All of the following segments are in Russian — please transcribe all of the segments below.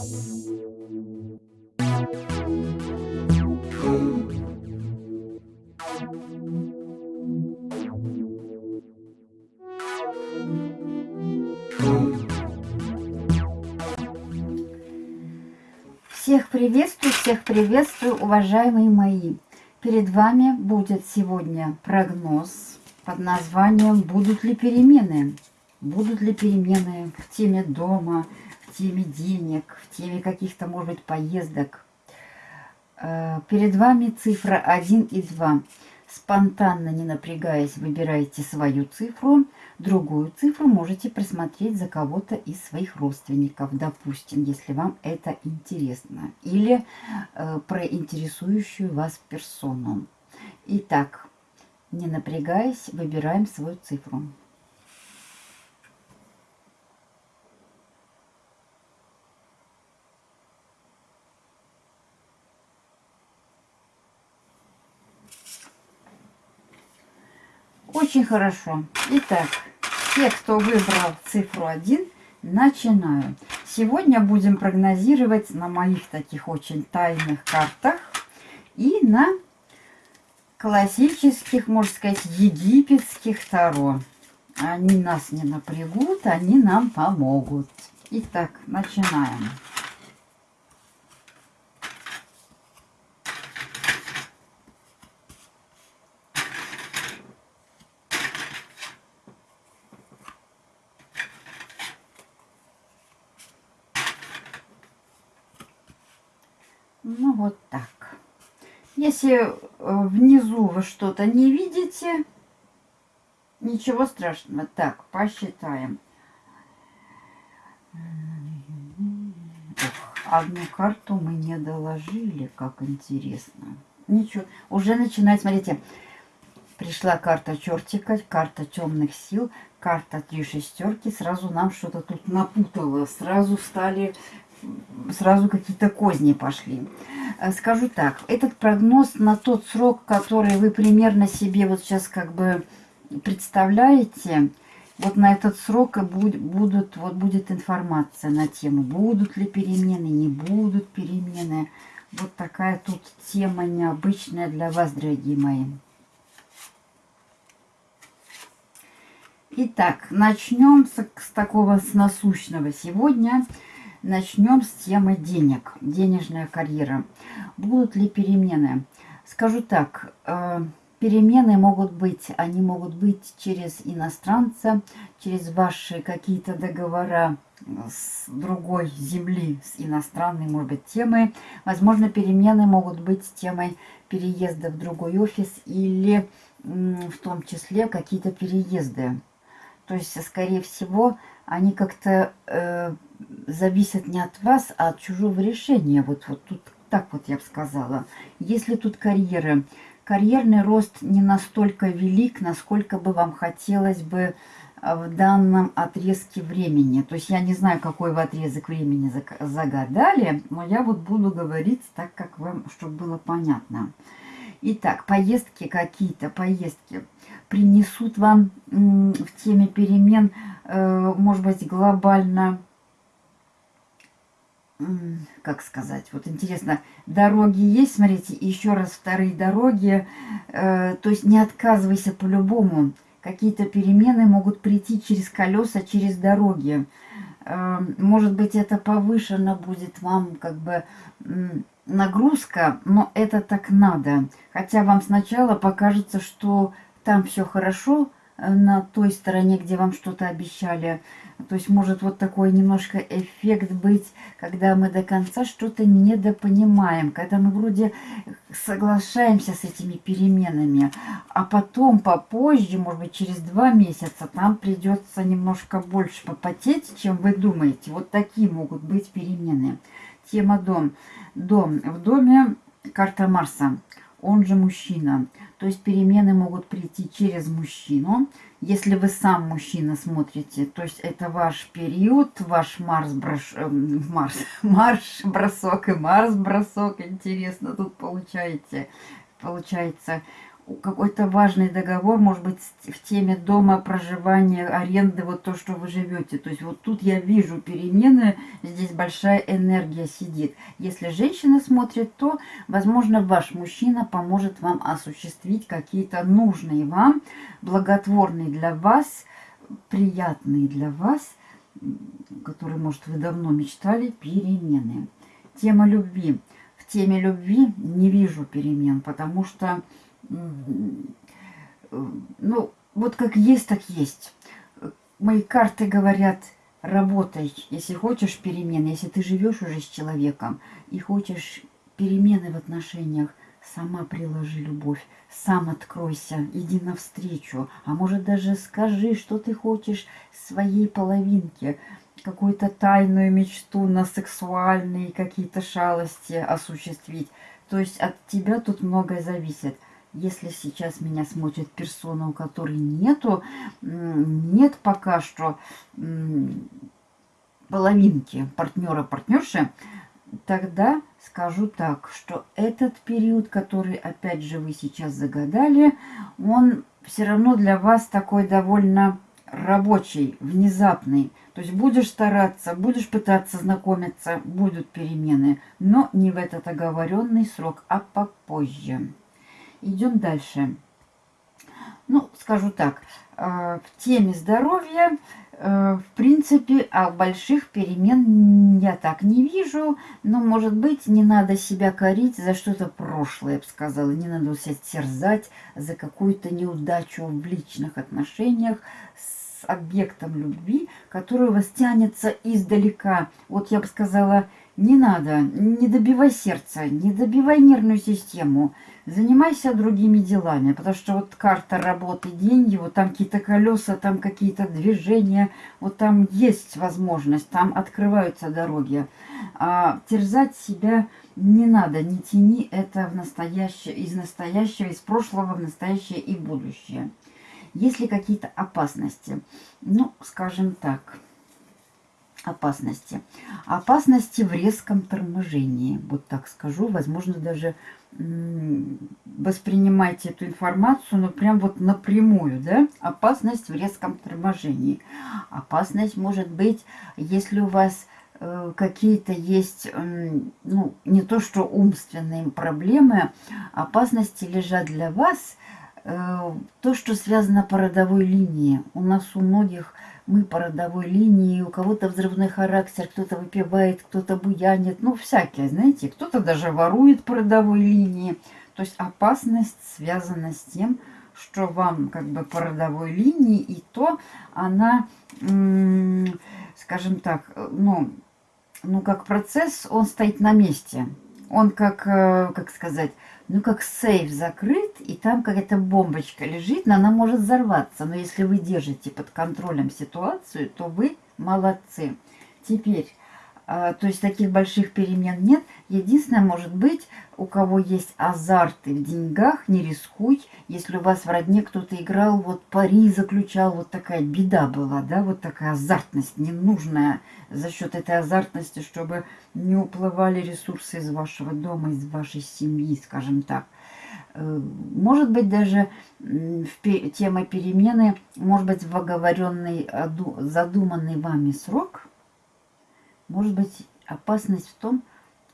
Всех приветствую, всех приветствую, уважаемые мои. Перед вами будет сегодня прогноз под названием «Будут ли перемены?». Будут ли перемены в теме дома, теме денег, в теме каких-то, может быть, поездок. Э, перед вами цифра 1 и 2. Спонтанно, не напрягаясь, выбирайте свою цифру – Другую цифру можете просмотреть за кого-то из своих родственников, допустим, если вам это интересно. Или э, про интересующую вас персону. Итак, не напрягаясь, выбираем свою цифру. Очень хорошо. Итак, те, кто выбрал цифру 1, начинаю. Сегодня будем прогнозировать на моих таких очень тайных картах и на классических, можно сказать, египетских таро. Они нас не напрягут, они нам помогут. Итак, начинаем. Ну, вот так. Если э, внизу вы что-то не видите, ничего страшного. Так, посчитаем. одну карту мы не доложили, как интересно. Ничего, уже начинает, смотрите, пришла карта чертика, карта темных сил, карта три шестерки, сразу нам что-то тут напутало, сразу стали сразу какие-то козни пошли. Э, скажу так, этот прогноз на тот срок, который вы примерно себе вот сейчас как бы представляете, вот на этот срок и будут, вот будет информация на тему, будут ли перемены, не будут перемены. Вот такая тут тема необычная для вас, дорогие мои. Итак, начнем с, с такого с насущного сегодня. Начнем с темы денег, денежная карьера. Будут ли перемены? Скажу так, э, перемены могут быть, они могут быть через иностранца, через ваши какие-то договора с другой земли, с иностранной, может быть, темой. Возможно, перемены могут быть темой переезда в другой офис или в том числе какие-то переезды. То есть, скорее всего, они как-то э, зависят не от вас, а от чужого решения. Вот, вот тут так вот я бы сказала. Если тут карьера, карьерный рост не настолько велик, насколько бы вам хотелось бы э, в данном отрезке времени. То есть я не знаю, какой вы отрезок времени загадали, но я вот буду говорить так, как вам, чтобы было понятно. Итак, поездки какие-то, поездки принесут вам в теме перемен, может быть, глобально, как сказать, вот интересно, дороги есть, смотрите, еще раз вторые дороги, э, то есть не отказывайся по-любому, какие-то перемены могут прийти через колеса, через дороги, э, может быть, это повышено будет вам, как бы, нагрузка, но это так надо. Хотя вам сначала покажется, что там все хорошо, э, на той стороне, где вам что-то обещали. То есть может вот такой немножко эффект быть, когда мы до конца что-то недопонимаем, когда мы вроде соглашаемся с этими переменами, а потом попозже, может быть через два месяца, там придется немножко больше попотеть, чем вы думаете. Вот такие могут быть перемены. Тема дом. Дом. В доме карта Марса, он же мужчина. То есть перемены могут прийти через мужчину. Если вы сам мужчина смотрите, то есть это ваш период, ваш Марс, брош, э, Марс, марш бросок и Марс бросок. Интересно тут получаете. Получается какой-то важный договор, может быть, в теме дома, проживания, аренды, вот то, что вы живете. То есть вот тут я вижу перемены, здесь большая энергия сидит. Если женщина смотрит, то, возможно, ваш мужчина поможет вам осуществить какие-то нужные вам, благотворные для вас, приятные для вас, которые, может, вы давно мечтали, перемены. Тема любви. В теме любви не вижу перемен, потому что ну, вот как есть, так есть. Мои карты говорят, работай, если хочешь перемены, если ты живешь уже с человеком и хочешь перемены в отношениях, сама приложи любовь, сам откройся, иди навстречу, а может даже скажи, что ты хочешь своей половинке, какую-то тайную мечту на сексуальные какие-то шалости осуществить. То есть от тебя тут многое зависит – если сейчас меня смотрит персона, у которой нету, нет пока что половинки партнера, партнерши, тогда скажу так, что этот период, который опять же вы сейчас загадали, он все равно для вас такой довольно рабочий, внезапный. То есть будешь стараться, будешь пытаться знакомиться, будут перемены, но не в этот оговоренный срок, а попозже. Идем дальше. Ну, скажу так, э, в теме здоровья, э, в принципе, а больших перемен я так не вижу. Но, может быть, не надо себя корить за что-то прошлое, я бы сказала. Не надо себя терзать за какую-то неудачу в личных отношениях с объектом любви, который вас тянется издалека. Вот я бы сказала, не надо, не добивай сердце, не добивай нервную систему. Занимайся другими делами, потому что вот карта работы, деньги, вот там какие-то колеса, там какие-то движения, вот там есть возможность, там открываются дороги. А терзать себя не надо, не тяни это в настоящее, из настоящего, из прошлого в настоящее и будущее. Есть ли какие-то опасности? Ну, скажем так – опасности. Опасности в резком торможении, вот так скажу. Возможно, даже воспринимайте эту информацию, но прям вот напрямую, да? Опасность в резком торможении. Опасность может быть, если у вас э, какие-то есть, ну, не то что умственные проблемы, опасности лежат для вас, э, то, что связано по родовой линии. У нас у многих мы по родовой линии, у кого-то взрывной характер, кто-то выпивает, кто-то буянит, ну, всякие, знаете, кто-то даже ворует по родовой линии. То есть опасность связана с тем, что вам как бы по родовой линии, и то она, скажем так, ну, ну, как процесс, он стоит на месте. Он как, э, как сказать, ну, как сейф закрыт, и там какая-то бомбочка лежит, но она может взорваться. Но если вы держите под контролем ситуацию, то вы молодцы. Теперь, то есть таких больших перемен нет. Единственное, может быть, у кого есть азарты в деньгах, не рискуй. Если у вас в родне кто-то играл, вот пари заключал, вот такая беда была, да, вот такая азартность ненужная за счет этой азартности, чтобы не уплывали ресурсы из вашего дома, из вашей семьи, скажем так. Э, может быть, даже тема перемены, может быть, в оговоренный, задуманный вами срок – может быть, опасность в том,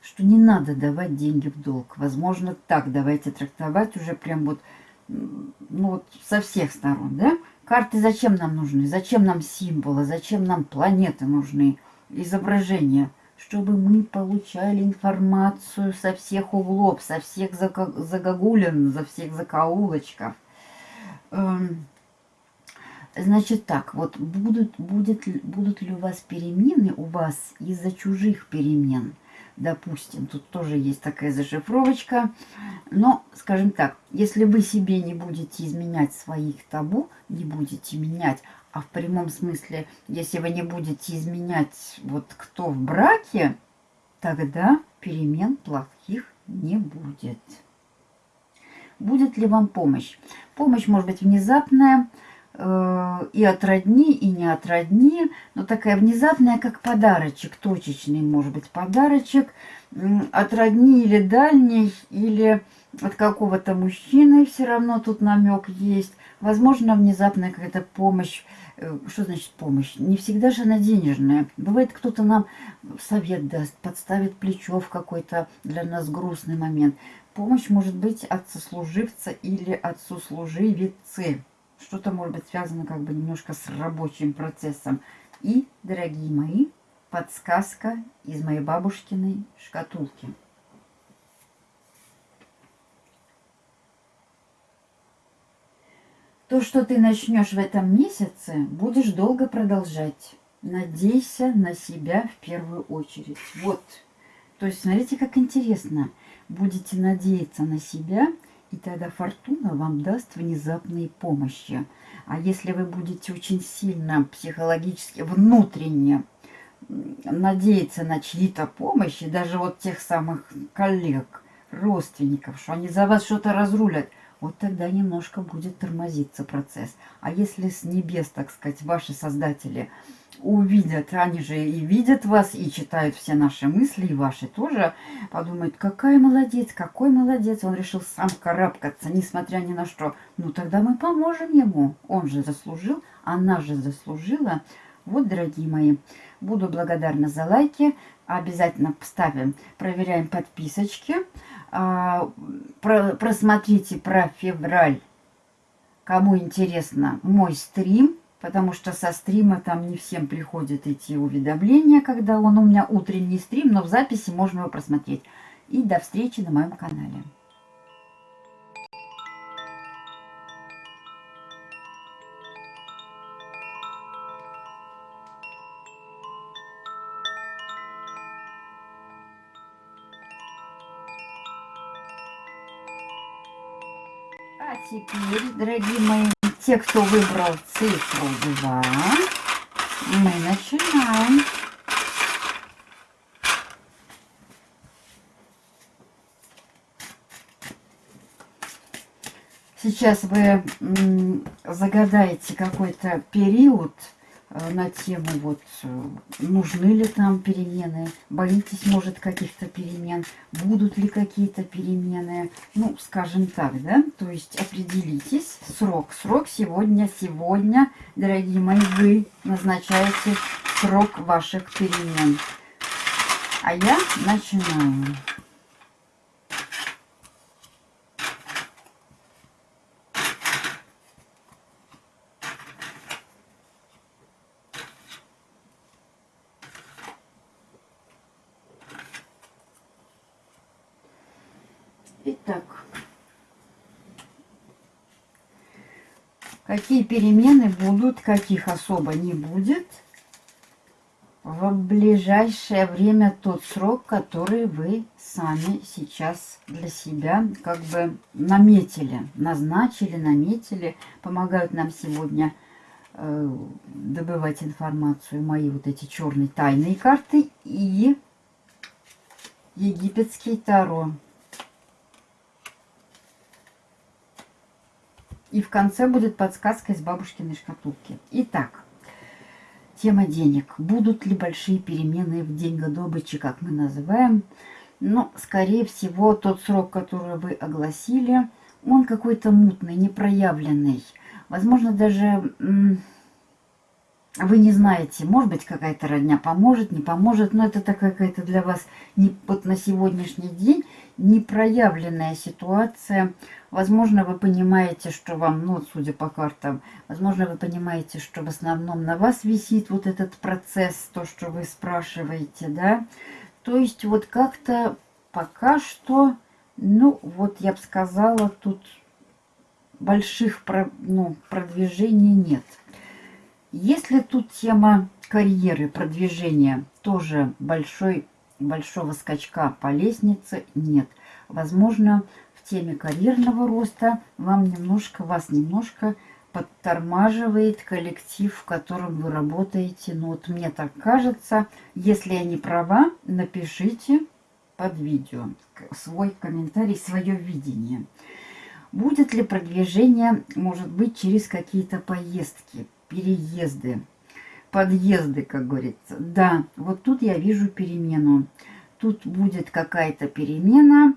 что не надо давать деньги в долг. Возможно, так давайте трактовать уже прям вот, ну вот со всех сторон, да? Карты зачем нам нужны? Зачем нам символы? Зачем нам планеты нужны? Изображения? Чтобы мы получали информацию со всех углов, со всех загогулин, за всех закоулочков. Эм, Значит так, вот будут, будет, будут ли у вас перемены у вас из-за чужих перемен? Допустим, тут тоже есть такая зашифровочка. Но, скажем так, если вы себе не будете изменять своих табу, не будете менять, а в прямом смысле, если вы не будете изменять вот кто в браке, тогда перемен плохих не будет. Будет ли вам помощь? Помощь может быть внезапная, и от родни, и не от родни, но такая внезапная, как подарочек, точечный, может быть, подарочек от родни или дальней, или от какого-то мужчины, все равно тут намек есть. Возможно, внезапная какая-то помощь. Э, что значит помощь? Не всегда же она денежная. Бывает, кто-то нам совет даст, подставит плечо в какой-то для нас грустный момент. Помощь может быть от сослуживца или от сослуживицы. Что-то может быть связано как бы немножко с рабочим процессом. И, дорогие мои, подсказка из моей бабушкиной шкатулки. То, что ты начнешь в этом месяце, будешь долго продолжать. Надейся на себя в первую очередь. Вот. То есть, смотрите, как интересно будете надеяться на себя, и тогда фортуна вам даст внезапные помощи. А если вы будете очень сильно психологически, внутренне надеяться на чьи-то помощи, даже вот тех самых коллег, родственников, что они за вас что-то разрулят, вот тогда немножко будет тормозиться процесс. А если с небес, так сказать, ваши создатели увидят, они же и видят вас, и читают все наши мысли, и ваши тоже, подумают, какая молодец, какой молодец, он решил сам карабкаться, несмотря ни на что. Ну, тогда мы поможем ему, он же заслужил, она же заслужила. Вот, дорогие мои, буду благодарна за лайки, обязательно ставим, проверяем подписочки. А, просмотрите про февраль, кому интересно, мой стрим, потому что со стрима там не всем приходят эти уведомления, когда он у меня утренний стрим, но в записи можно его просмотреть. И до встречи на моем канале. Теперь, дорогие мои, те, кто выбрал цифру 2, мы начинаем. Сейчас вы загадаете какой-то период, на тему, вот, э, нужны ли там перемены, боитесь, может, каких-то перемен, будут ли какие-то перемены, ну, скажем так, да, то есть определитесь, срок, срок сегодня, сегодня, дорогие мои, вы назначаете срок ваших перемен. А я начинаю. Итак, какие перемены будут, каких особо не будет в ближайшее время тот срок, который вы сами сейчас для себя как бы наметили, назначили, наметили, помогают нам сегодня э, добывать информацию мои вот эти черные тайные карты и египетский таро. И в конце будет подсказка из бабушкиной шкатулки. Итак, тема денег. Будут ли большие перемены в деньгодобыче, как мы называем? Ну, скорее всего, тот срок, который вы огласили, он какой-то мутный, непроявленный. Возможно, даже вы не знаете, может быть, какая-то родня поможет, не поможет, но это такая какая-то для вас не, вот на сегодняшний день непроявленная ситуация. Возможно, вы понимаете, что вам, ну, судя по картам, возможно, вы понимаете, что в основном на вас висит вот этот процесс, то, что вы спрашиваете, да. То есть вот как-то пока что, ну, вот я бы сказала, тут больших ну, продвижений нет. Если тут тема карьеры, продвижения, тоже большой, большого скачка по лестнице нет. Возможно, в теме карьерного роста вам немножко, вас немножко подтормаживает коллектив, в котором вы работаете. Ну вот мне так кажется. Если я не права, напишите под видео свой комментарий, свое видение. Будет ли продвижение, может быть, через какие-то поездки, переезды, подъезды, как говорится. Да, вот тут я вижу перемену. Тут будет какая-то перемена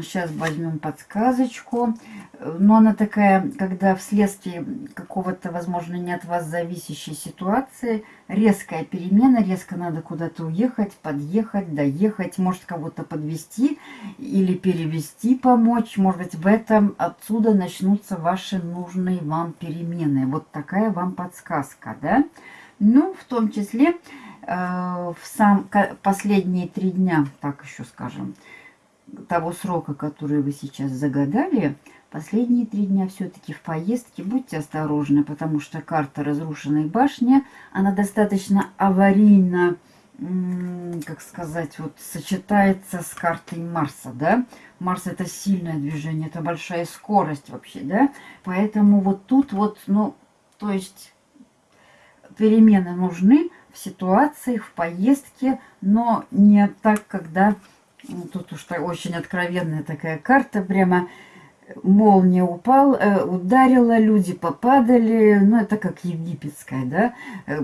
Сейчас возьмем подсказочку. Но она такая, когда вследствие какого-то, возможно, не от вас зависящей ситуации, резкая перемена, резко надо куда-то уехать, подъехать, доехать, может кого-то подвести или перевести, помочь. Может быть, в этом отсюда начнутся ваши нужные вам перемены. Вот такая вам подсказка, да? Ну, в том числе э, в сам последние три дня, так еще скажем, того срока, который вы сейчас загадали, последние три дня все-таки в поездке будьте осторожны, потому что карта разрушенной башни, она достаточно аварийно, как сказать, вот сочетается с картой Марса, да? Марс это сильное движение, это большая скорость вообще, да? Поэтому вот тут вот, ну, то есть перемены нужны в ситуациях, в поездке, но не так, когда тут уж очень откровенная такая карта, прямо молния упал, э, ударила, люди попадали, ну это как египетская, да, э,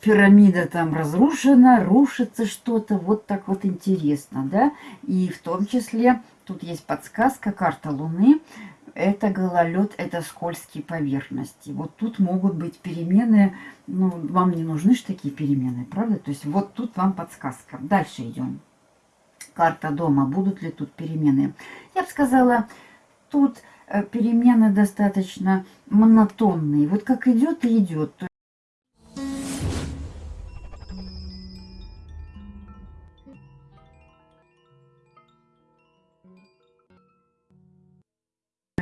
пирамида там разрушена, рушится что-то, вот так вот интересно, да, и в том числе тут есть подсказка, карта Луны, это гололед, это скользкие поверхности. Вот тут могут быть перемены, ну, вам не нужны же такие перемены, правда? То есть вот тут вам подсказка. Дальше идем карта дома, будут ли тут перемены. Я бы сказала, тут э, перемены достаточно монотонные. Вот как идет и идет.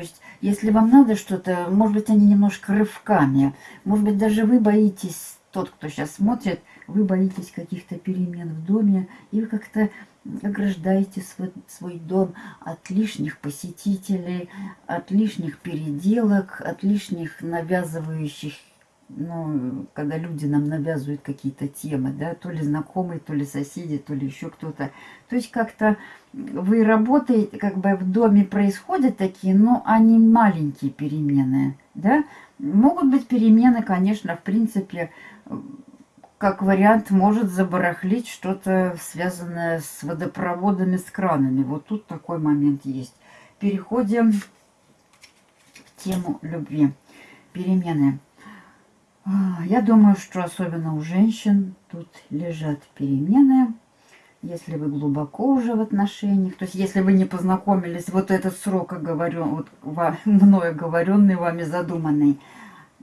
То есть, если вам надо что-то, может быть, они немножко рывками, может быть, даже вы боитесь, тот, кто сейчас смотрит, вы боитесь каких-то перемен в доме, и вы как-то ограждаете свой, свой дом от лишних посетителей, от лишних переделок, от лишних навязывающих, ну, когда люди нам навязывают какие-то темы, да, то ли знакомые, то ли соседи, то ли еще кто-то. То есть как-то вы работаете, как бы в доме происходят такие, но они маленькие перемены, да. Могут быть перемены, конечно, в принципе, как вариант, может забарахлить что-то связанное с водопроводами, с кранами. Вот тут такой момент есть. Переходим в тему любви. Перемены. А, я думаю, что особенно у женщин тут лежат перемены. Если вы глубоко уже в отношениях, то есть если вы не познакомились, вот этот срок, говорю, вот мною говоренный, вами задуманный,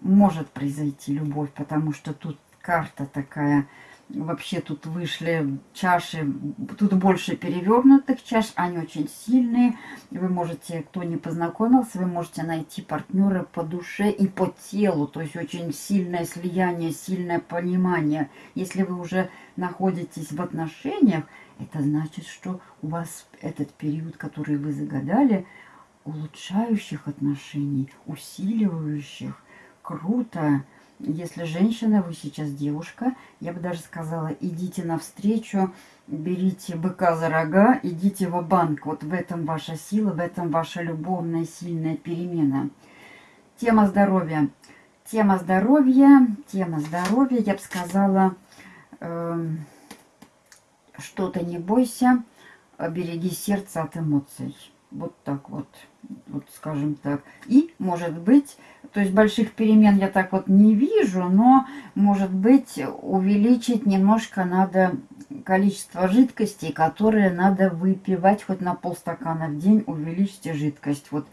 может произойти любовь, потому что тут карта такая. Вообще тут вышли чаши, тут больше перевернутых чаш, они очень сильные. Вы можете, кто не познакомился, вы можете найти партнера по душе и по телу. То есть очень сильное слияние, сильное понимание. Если вы уже находитесь в отношениях, это значит, что у вас этот период, который вы загадали, улучшающих отношений, усиливающих, круто. Если женщина, вы сейчас девушка, я бы даже сказала, идите навстречу, берите быка за рога, идите в банк Вот в этом ваша сила, в этом ваша любовная сильная перемена. Тема здоровья. Тема здоровья, тема здоровья, я бы сказала, э, что-то не бойся, береги сердце от эмоций. Вот так вот, вот скажем так. И, может быть, то есть больших перемен я так вот не вижу, но, может быть, увеличить немножко надо количество жидкости, которые надо выпивать хоть на полстакана в день, увеличьте жидкость. Вот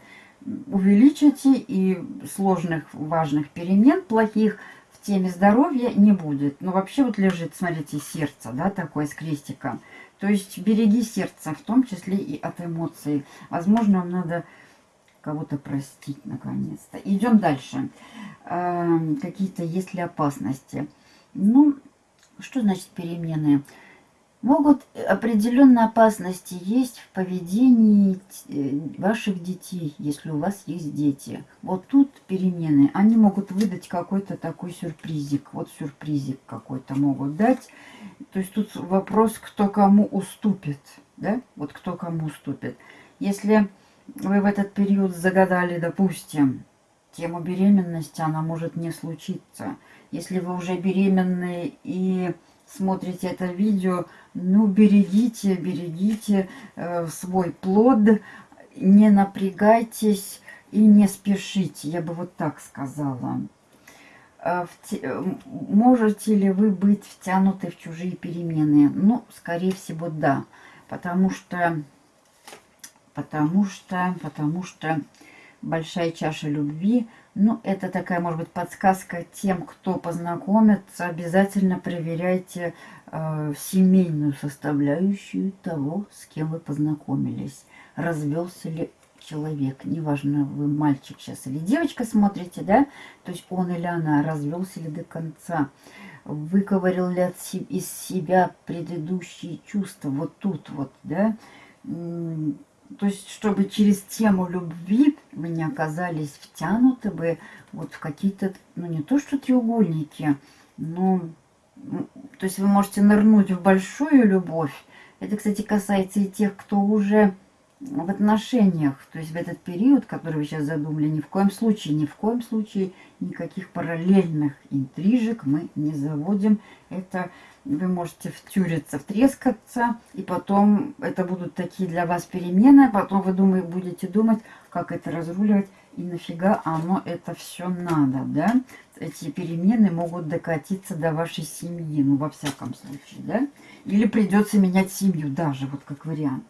увеличите, и сложных важных перемен плохих теме здоровья не будет. Но вообще вот лежит, смотрите, сердце, да, такое с крестиком. То есть береги сердце, в том числе и от эмоций. Возможно, вам надо кого-то простить наконец-то. Идем дальше. Э, Какие-то есть ли опасности? Ну, что значит перемены? Могут определенные опасности есть в поведении э, ваших детей, если у вас есть дети. Вот тут перемены. Они могут выдать какой-то такой сюрпризик. Вот сюрпризик какой-то могут дать. То есть тут вопрос, кто кому уступит. Да? Вот кто кому уступит. Если вы в этот период загадали, допустим, тему беременности, она может не случиться. Если вы уже беременны и смотрите это видео, ну, берегите, берегите э, свой плод, не напрягайтесь и не спешите, я бы вот так сказала. Э, можете ли вы быть втянуты в чужие перемены? Ну, скорее всего, да. Потому что, потому что, потому что большая чаша любви, ну, это такая, может быть, подсказка тем, кто познакомится. Обязательно проверяйте э, семейную составляющую того, с кем вы познакомились. Развелся ли человек, неважно, вы мальчик сейчас или девочка смотрите, да, то есть он или она развелся ли до конца, выковырил ли от из себя предыдущие чувства, вот тут вот, да, то есть, чтобы через тему любви вы не оказались втянуты бы вот в какие-то, ну не то что треугольники, но, то есть вы можете нырнуть в большую любовь. Это, кстати, касается и тех, кто уже в отношениях, то есть в этот период, который вы сейчас задумали, ни в коем случае, ни в коем случае никаких параллельных интрижек мы не заводим. Это вы можете втюриться, втрескаться, и потом это будут такие для вас перемены, потом вы думаете, будете думать, как это разруливать, и нафига оно это все надо, да? Эти перемены могут докатиться до вашей семьи, ну, во всяком случае, да? Или придется менять семью даже, вот как вариант.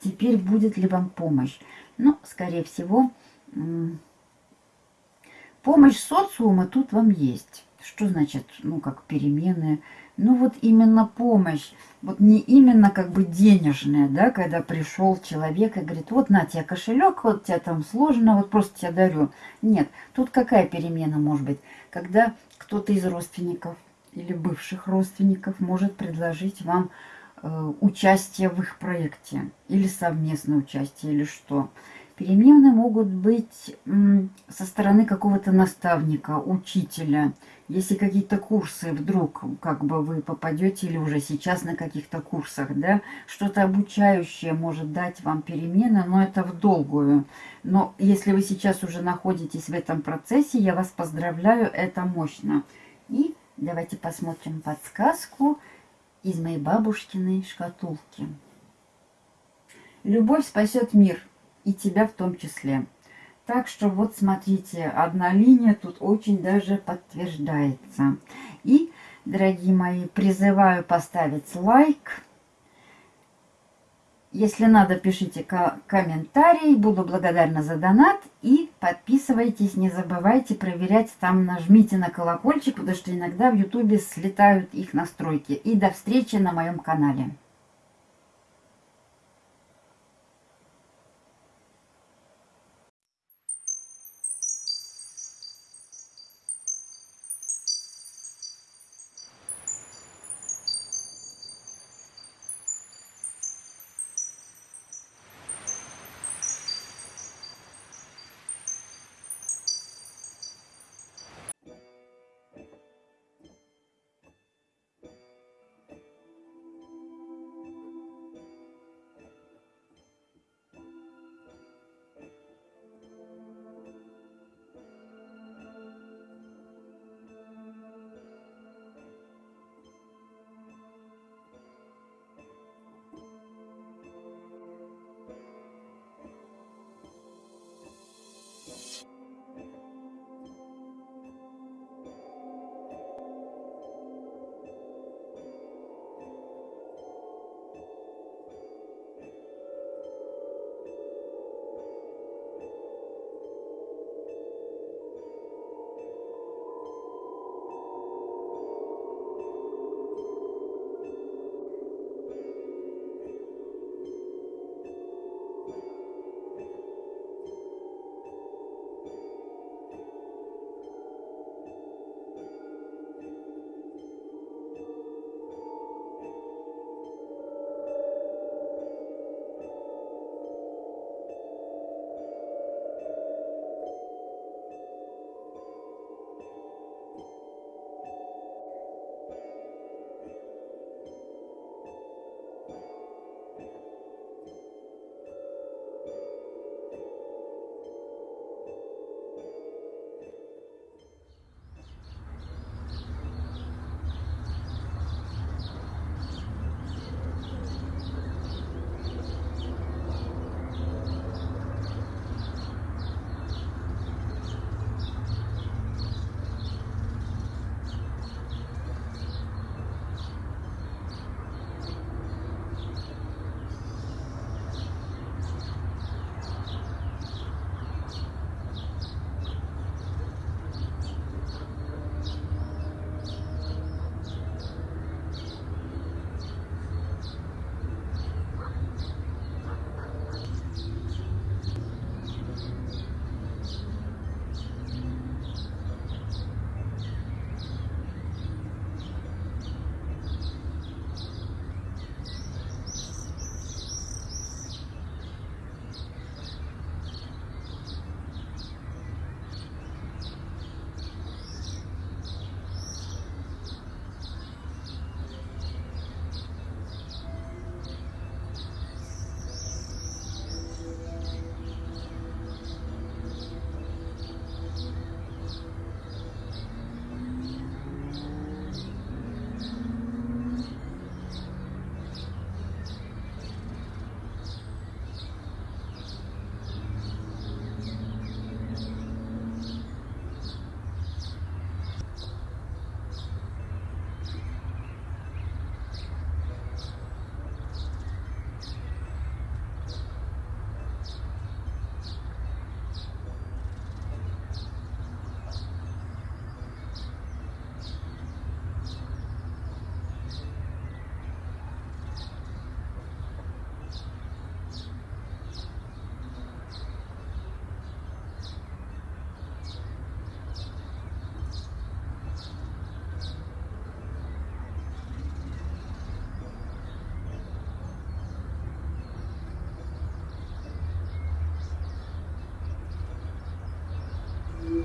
Теперь будет ли вам помощь? Ну, скорее всего, помощь социума тут вам есть. Что значит, ну, как перемены? Ну, вот именно помощь. Вот не именно как бы денежная, да, когда пришел человек и говорит, вот на тебе кошелек, вот тебе там сложно, вот просто тебе дарю. Нет, тут какая перемена может быть? Когда кто-то из родственников или бывших родственников может предложить вам Э, участие в их проекте или совместное участие или что. Перемены могут быть со стороны какого-то наставника, учителя. Если какие-то курсы вдруг как бы вы попадете или уже сейчас на каких-то курсах, да, что-то обучающее может дать вам перемены, но это в долгую. Но если вы сейчас уже находитесь в этом процессе, я вас поздравляю, это мощно. И давайте посмотрим подсказку из моей бабушкиной шкатулки. Любовь спасет мир, и тебя в том числе. Так что вот смотрите, одна линия тут очень даже подтверждается. И, дорогие мои, призываю поставить лайк, если надо, пишите комментарий. Буду благодарна за донат. И подписывайтесь, не забывайте проверять. Там нажмите на колокольчик, потому что иногда в ютубе слетают их настройки. И до встречи на моем канале.